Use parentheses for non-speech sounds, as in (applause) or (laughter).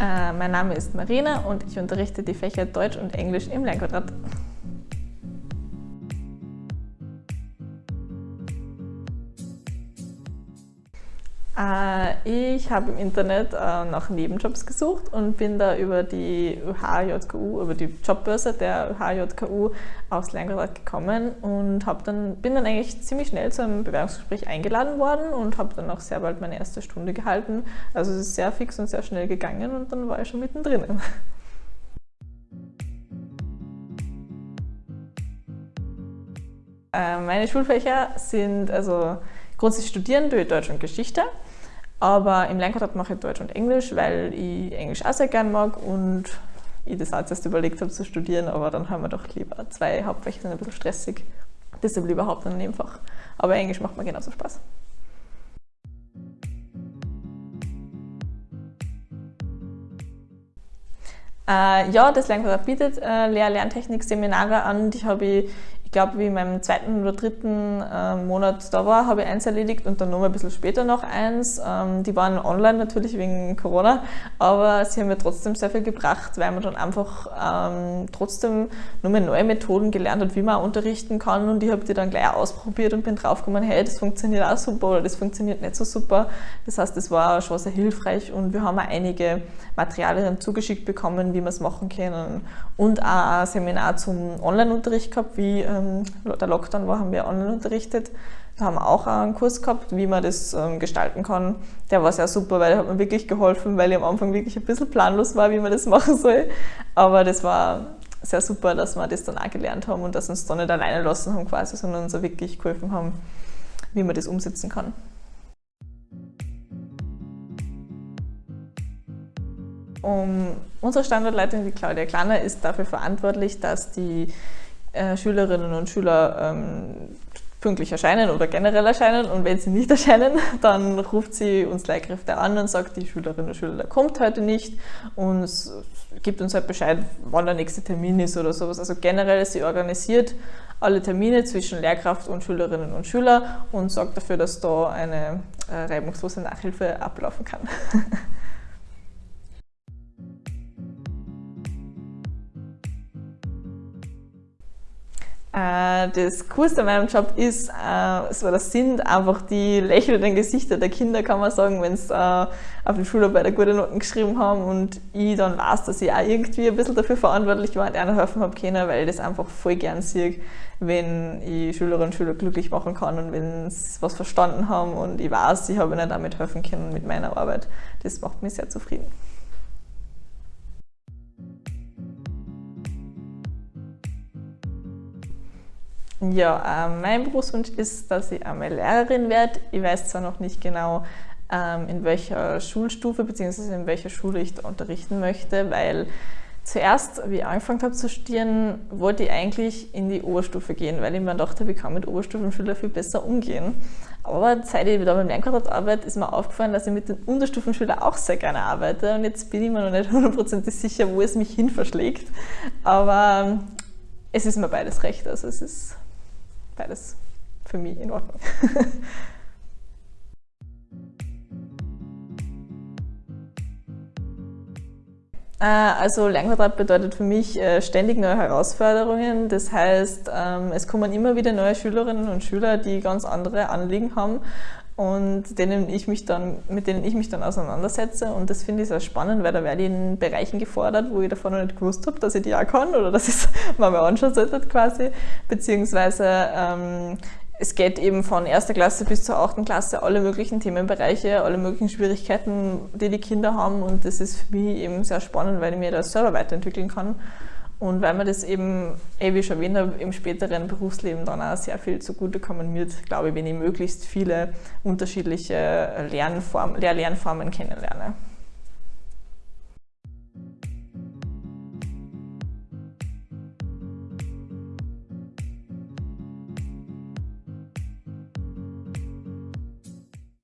Äh, mein Name ist Marina und ich unterrichte die Fächer Deutsch und Englisch im Lernquadrat. Ich habe im Internet äh, nach Nebenjobs gesucht und bin da über die UHJKU, über die Jobbörse der UHJKU aufs Lernquadrat gekommen und dann, bin dann eigentlich ziemlich schnell zu einem Bewerbungsgespräch eingeladen worden und habe dann auch sehr bald meine erste Stunde gehalten. Also es ist sehr fix und sehr schnell gegangen und dann war ich schon mittendrin. (laughs) Äh, meine Schulfächer sind also grundsätzlich studieren durch Deutsch und Geschichte. Aber im Lernquadrat mache ich Deutsch und Englisch, weil ich Englisch auch sehr gern mag und ich das auch zuerst überlegt habe zu studieren, aber dann haben wir doch lieber zwei Hauptfächer, sind ein bisschen stressig. Deshalb lieber Haupt- und Nebenfach. Aber Englisch macht mir genauso Spaß. Äh, ja, das Lernquadrat bietet äh, Lehr-Lerntechnik-Seminare an. Die habe ich ich glaube, wie in meinem zweiten oder dritten äh, Monat da war, habe ich eins erledigt und dann noch ein bisschen später noch eins. Ähm, die waren online natürlich wegen Corona, aber sie haben mir trotzdem sehr viel gebracht, weil man dann einfach ähm, trotzdem nochmal neue Methoden gelernt hat, wie man unterrichten kann und ich habe die dann gleich ausprobiert und bin draufgekommen, hey, das funktioniert auch super oder das funktioniert nicht so super. Das heißt, das war schon sehr hilfreich und wir haben auch einige Materialien zugeschickt bekommen, wie wir es machen können und auch ein Seminar zum Online-Unterricht gehabt, wie äh, ähm, der Lockdown war, haben wir online unterrichtet. Wir haben auch einen Kurs gehabt, wie man das ähm, gestalten kann. Der war sehr super, weil der hat mir wirklich geholfen, weil ich am Anfang wirklich ein bisschen planlos war, wie man das (laughs) machen soll. Aber das war sehr super, dass wir das dann auch gelernt haben und dass wir uns da nicht alleine lassen haben quasi, sondern uns auch wirklich geholfen haben, wie man das umsetzen kann. Um, unsere Standortleitung, die Claudia Klanner, ist dafür verantwortlich, dass die äh, Schülerinnen und Schüler ähm, pünktlich erscheinen oder generell erscheinen und wenn sie nicht (laughs) erscheinen, dann ruft sie uns Lehrkräfte an und sagt, die Schülerin oder Schüler kommt heute nicht und gibt uns halt Bescheid, wann der nächste Termin ist oder sowas. Also generell ist sie organisiert alle Termine zwischen Lehrkraft und Schülerinnen und Schüler und sorgt dafür, dass da eine äh, reibungslose Nachhilfe ablaufen kann. (laughs) das Coolste an meinem Job ist, äh, so das sind einfach die lächelnden Gesichter der Kinder, kann man sagen, wenn sie äh, auf den Schularbeit gute Noten geschrieben haben und ich dann weiß, dass ich auch irgendwie ein bisschen dafür verantwortlich war und ihnen helfen habe können, weil ich das einfach voll gern sehe, wenn ich Schülerinnen und Schüler glücklich machen kann und wenn sie was verstanden haben und ich weiß, ich habe ihnen damit helfen können mit meiner Arbeit. Das macht mich sehr zufrieden. Ja, mein Berufswunsch ist, dass ich einmal Lehrerin werde. Ich weiß zwar noch nicht genau, ähm, in welcher Schulstufe bzw. in welcher Schule ich da unterrichten möchte, weil zuerst, wie ich angefangen habe zu studieren, wollte ich eigentlich in die Oberstufe gehen, weil ich mir dachte, ich kann mit Oberstufenschülern viel besser umgehen. Aber seit ich da beim Lernquadrat arbeite, ist mir aufgefallen, dass ich mit den Unterstufenschülern auch sehr gerne arbeite. Und jetzt bin ich mir noch nicht hundertprozentig sicher, wo es mich hin verschlägt. Aber ähm, es ist mir beides recht. Also es ist beides für mich in Ordnung. (laughs) Äh, also Lernquadrat bedeutet für mich äh, ständig neue Herausforderungen. Das heißt, ähm, es kommen immer wieder neue Schülerinnen und Schüler, die ganz andere Anliegen haben und denen ich mich dann, mit denen ich mich dann auseinandersetze. Und das finde ich sehr spannend, weil da werde ich in Bereichen gefordert, wo ich davon noch nicht gewusst habe, dass ich die auch kann oder dass ich es (laughs) mal anschauen sollte quasi. Beziehungsweise ähm, es geht eben von erster Klasse bis zur achten Klasse alle möglichen Themenbereiche, alle möglichen Schwierigkeiten, die die Kinder haben. Und das ist für mich eben sehr spannend, weil ich mir das selber weiterentwickeln kann. Und weil mir das eben, eh wie schon erwähnt im späteren Berufsleben dann auch sehr viel zugutekommen wird, glaube ich, wenn ich möglichst viele unterschiedliche Lernform, Lernformen kennenlerne.